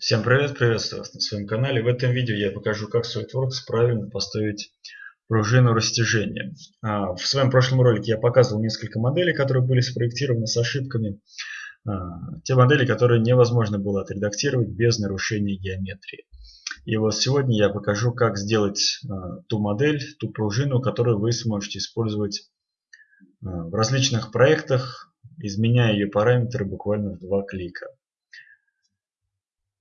Всем привет, приветствую вас на своем канале. В этом видео я покажу, как SolidWorks правильно поставить пружину растяжения. А, в своем прошлом ролике я показывал несколько моделей, которые были спроектированы с ошибками. А, те модели, которые невозможно было отредактировать без нарушения геометрии. И вот сегодня я покажу, как сделать а, ту модель, ту пружину, которую вы сможете использовать в различных проектах, изменяя ее параметры буквально в два клика.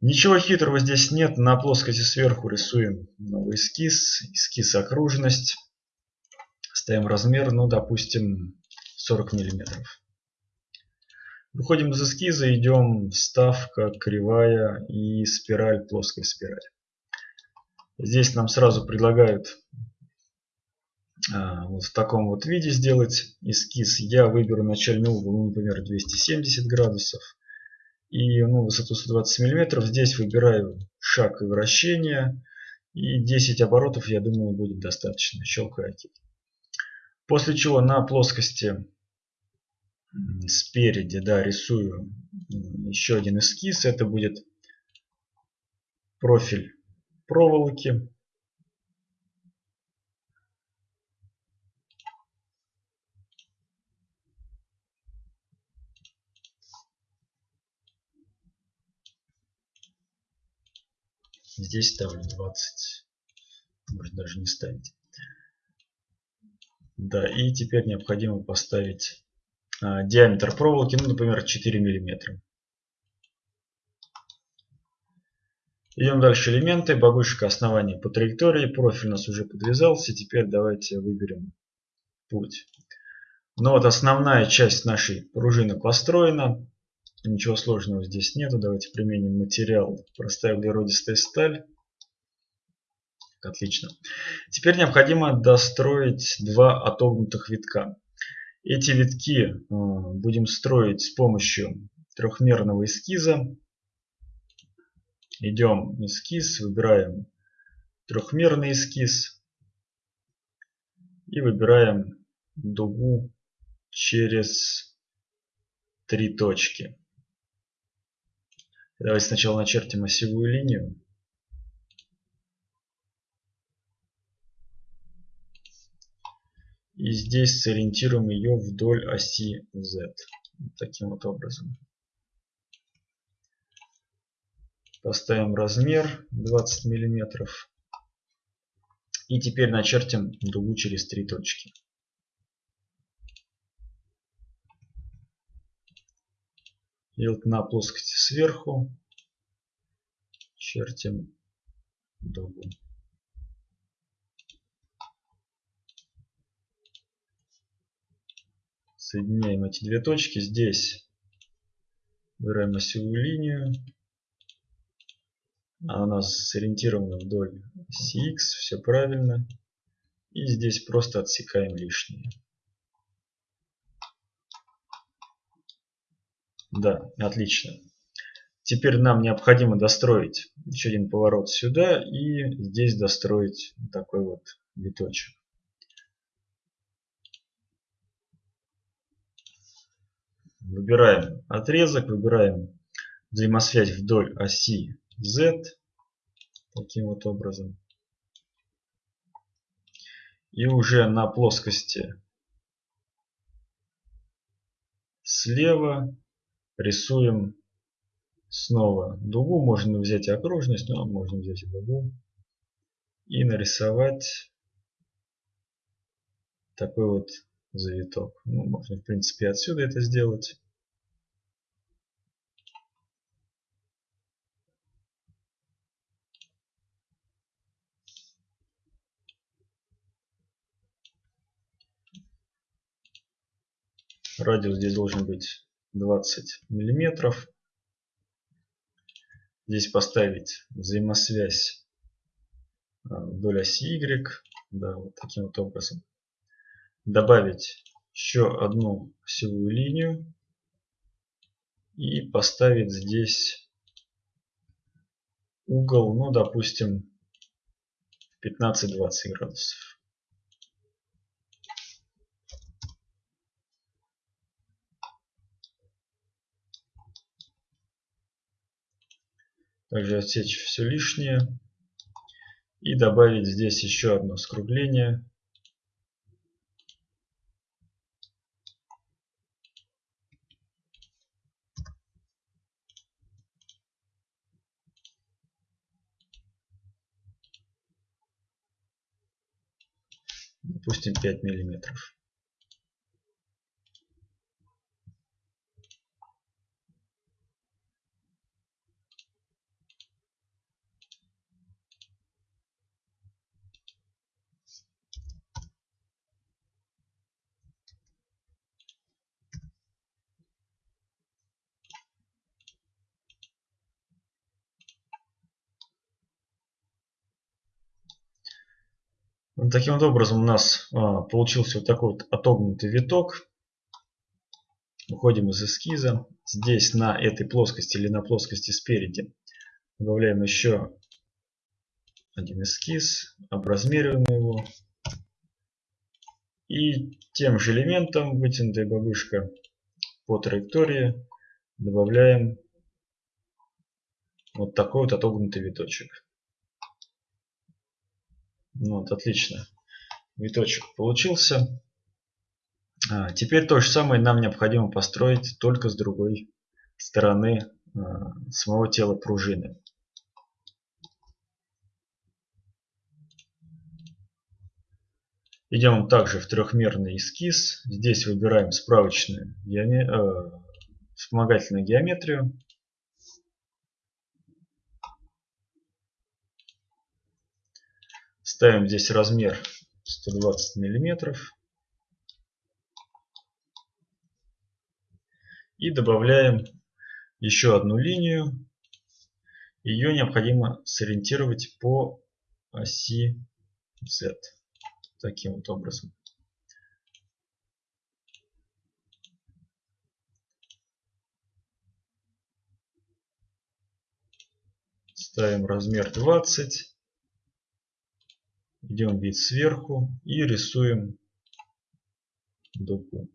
Ничего хитрого здесь нет. На плоскости сверху рисуем новый эскиз. Эскиз окружность. Ставим размер, ну, допустим, 40 миллиметров. Выходим из эскиза, идем вставка, кривая и спираль, плоская спираль. Здесь нам сразу предлагают а, вот в таком вот виде сделать эскиз. Я выберу начальный угол, ну, например, 270 градусов и ну, высоту 120 мм. Здесь выбираю шаг и вращение. И 10 оборотов, я думаю, будет достаточно. Щелкаю ОК. После чего на плоскости спереди да, рисую еще один эскиз. Это будет профиль проволоки. Здесь ставлю 20. Может даже не ставить. Да, и теперь необходимо поставить а, диаметр проволоки, ну, например, 4 миллиметра. Идем дальше элементы. Бабушка основания по траектории. Профиль у нас уже подвязался. Теперь давайте выберем путь. Ну вот основная часть нашей пружины построена. Ничего сложного здесь нету. Давайте применим материал. Простая углеродистая сталь. Отлично. Теперь необходимо достроить два отогнутых витка. Эти витки э, будем строить с помощью трехмерного эскиза. Идем эскиз, выбираем трехмерный эскиз и выбираем дугу через три точки. Давайте сначала начертим осевую линию. И здесь сориентируем ее вдоль оси Z. Таким вот образом. Поставим размер 20 миллиметров. И теперь начертим дугу через три точки. И вот на плоскости сверху чертим дугу. Соединяем эти две точки. Здесь выбираем осевую линию. Она у нас сориентирована вдоль оси X. Все правильно. И здесь просто отсекаем лишнее. Да, отлично. Теперь нам необходимо достроить еще один поворот сюда и здесь достроить такой вот виточек. Выбираем отрезок, выбираем взаимосвязь вдоль оси Z. Таким вот образом. И уже на плоскости слева рисуем снова дугу. Можно взять окружность, но можно взять и дугу. И нарисовать такой вот завиток. Ну, можно в принципе отсюда это сделать. Радиус здесь должен быть 20 миллиметров. Здесь поставить взаимосвязь а, вдоль оси Y. Да, вот таким вот образом. Добавить еще одну осевую линию. И поставить здесь угол, ну, допустим, 15-20 градусов. Также отсечь все лишнее. И добавить здесь еще одно скругление. допустим 5 миллиметров Таким вот образом у нас а, получился вот такой вот отогнутый виток. Выходим из эскиза. Здесь на этой плоскости или на плоскости спереди добавляем еще один эскиз, образмериваем его. И тем же элементом, вытянутая бабушка по траектории, добавляем вот такой вот отогнутый виточек. Вот, отлично. Виточек получился. А, теперь то же самое нам необходимо построить только с другой стороны а, самого тела пружины. Идем также в трехмерный эскиз. Здесь выбираем справочную геоме... э, вспомогательную геометрию. Ставим здесь размер 120 миллиметров. И добавляем еще одну линию. Ее необходимо сориентировать по оси Z. Таким вот образом. Ставим размер 20. Идем вид сверху и рисуем дугу.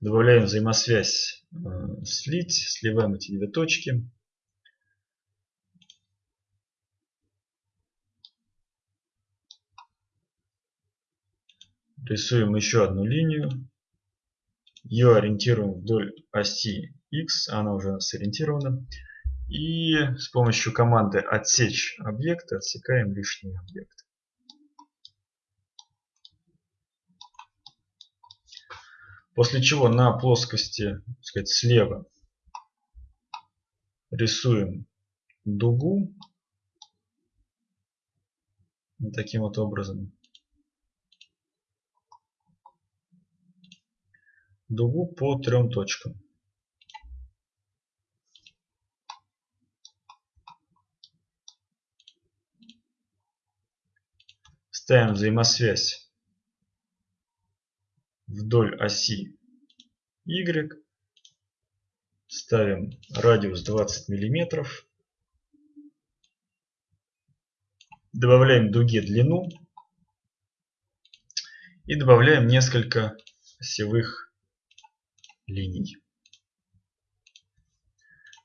Добавляем взаимосвязь э, слить, сливаем эти две точки. Рисуем еще одну линию. Ее ориентируем вдоль оси X, она уже сориентирована. И с помощью команды отсечь объект отсекаем лишний объект. После чего на плоскости сказать, слева рисуем дугу таким вот образом. Дугу по трем точкам. Ставим взаимосвязь вдоль оси Y. Ставим радиус 20 миллиметров. Добавляем дуге длину. И добавляем несколько осевых линий.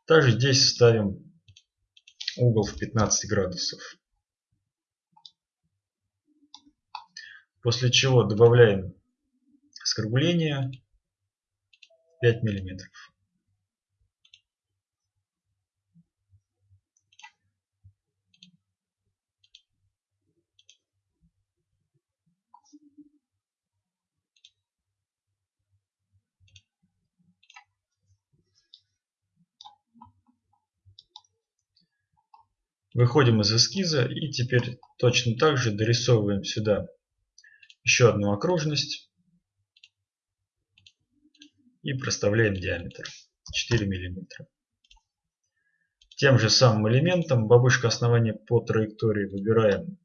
Также здесь ставим угол в 15 градусов. После чего добавляем скругление 5 миллиметров. Выходим из эскиза и теперь точно так же дорисовываем сюда еще одну окружность и проставляем диаметр 4 миллиметра. Тем же самым элементом бабушка основания по траектории выбираем.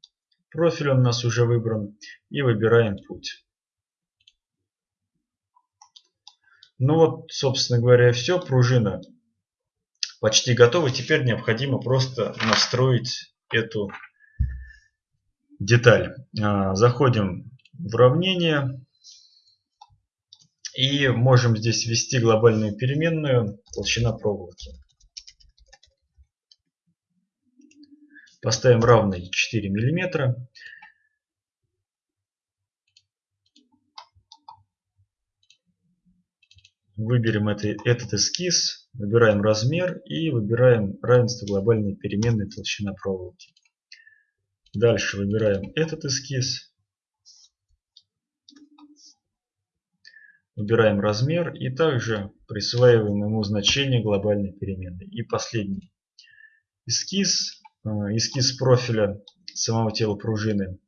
Профиль он у нас уже выбран. И выбираем путь. Ну вот, собственно говоря, все. Пружина почти готова. Теперь необходимо просто настроить эту деталь. А, заходим в уравнение. И можем здесь ввести глобальную переменную толщина проволоки. Поставим равный 4 миллиметра. Выберем это, этот эскиз, выбираем размер и выбираем равенство глобальной переменной толщина проволоки. Дальше выбираем этот эскиз. Выбираем размер и также присваиваем ему значение глобальной переменной. И последний эскиз, э, эскиз профиля самого тела пружины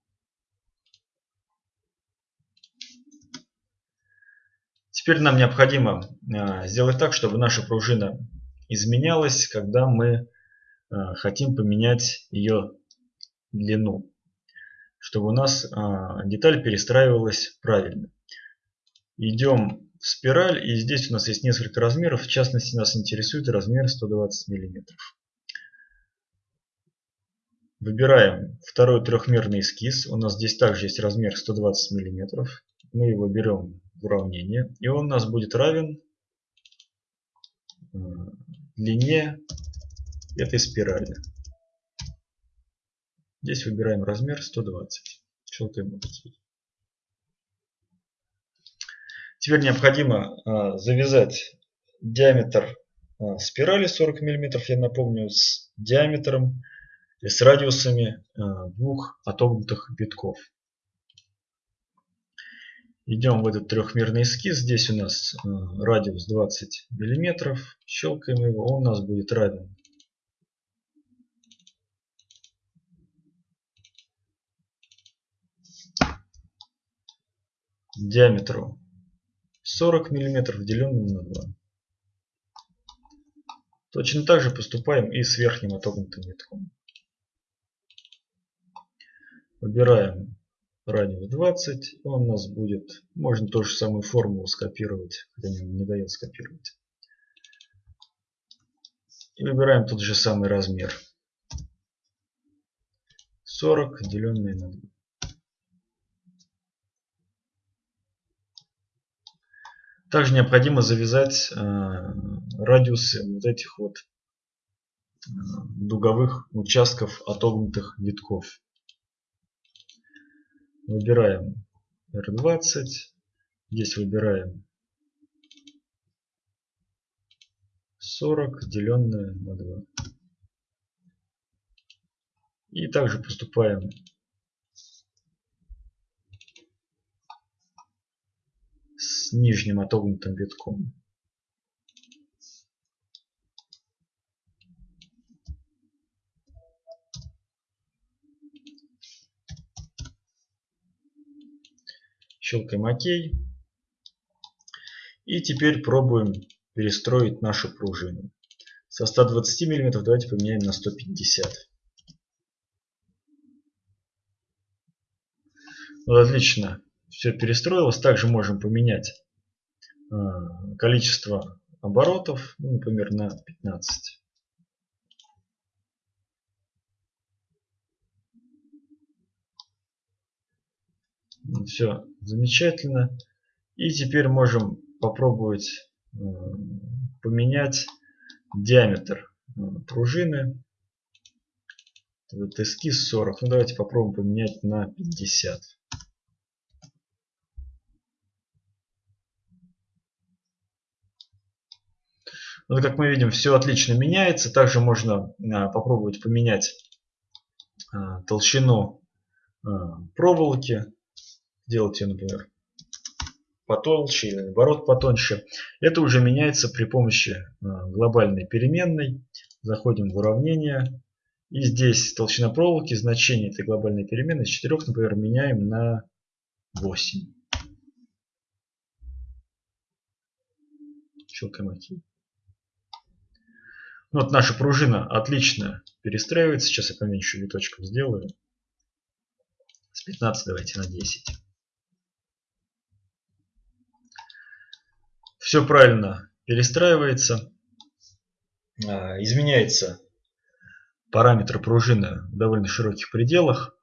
Теперь нам необходимо а, сделать так, чтобы наша пружина изменялась, когда мы а, хотим поменять ее длину. Чтобы у нас а, деталь перестраивалась правильно. Идем в спираль и здесь у нас есть несколько размеров. В частности нас интересует размер 120 мм. Выбираем второй трехмерный эскиз. У нас здесь также есть размер 120 мм. Мы его берем уравнение. И он у нас будет равен э, длине этой спирали. Здесь выбираем размер 120. Щелкаем ОК. Теперь необходимо э, завязать диаметр э, спирали 40 мм, я напомню, с диаметром и с радиусами двух отогнутых витков. Идем в этот трехмерный эскиз. Здесь у нас э, радиус 20 миллиметров. Щелкаем его. Он у нас будет равен диаметру 40 миллиметров, деленным на 2. Точно так же поступаем и с верхним отогнутым витком. Выбираем радиус 20, он у нас будет, можно ту же самую формулу скопировать, хотя не, не дает скопировать. И выбираем тот же самый размер. 40 деленное на 2. Также необходимо завязать э, радиусы вот этих вот э, дуговых участков отогнутых витков. Выбираем R20. Здесь выбираем 40 деленное на 2. И также поступаем с нижним отогнутым витком. Щелкаем ОК. И теперь пробуем перестроить нашу пружину. Со 120 мм давайте поменяем на 150. Вот отлично. Все перестроилось. Также можем поменять э, количество оборотов, ну, например, на 15. Все замечательно. И теперь можем попробовать э, поменять диаметр э, пружины. Вот эскиз 40. Ну давайте попробуем поменять на 50. Вот как мы видим, все отлично меняется. Также можно э, попробовать поменять толщину проволоки делать например, потолще или наоборот потоньше. Это уже меняется при помощи э, глобальной переменной. Заходим в уравнение. И здесь толщина проволоки, значение этой глобальной переменной с 4, например, меняем на 8. Щелкаем. Ну, вот наша пружина отлично перестраивается. Сейчас я поменьше виточков сделаю. С 15 давайте на 10. Все правильно перестраивается, а, изменяется параметры пружины в довольно широких пределах.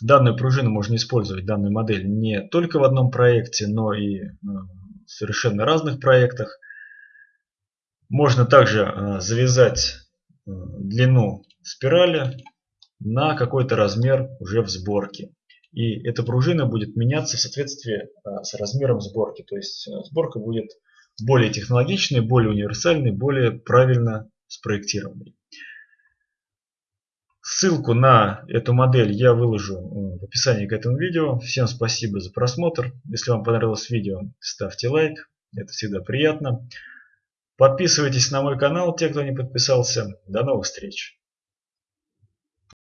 Данную пружину можно использовать, данную модель, не только в одном проекте, но и а, совершенно разных проектах. Можно также э, завязать э, длину спирали на какой-то размер уже в сборке. И эта пружина будет меняться в соответствии с размером сборки. То есть сборка будет более технологичной, более универсальной, более правильно спроектированной. Ссылку на эту модель я выложу э, в описании к этому видео. Всем спасибо за просмотр. Если вам понравилось видео, ставьте лайк. Это всегда приятно. Подписывайтесь на мой канал, те, кто не подписался. До новых встреч!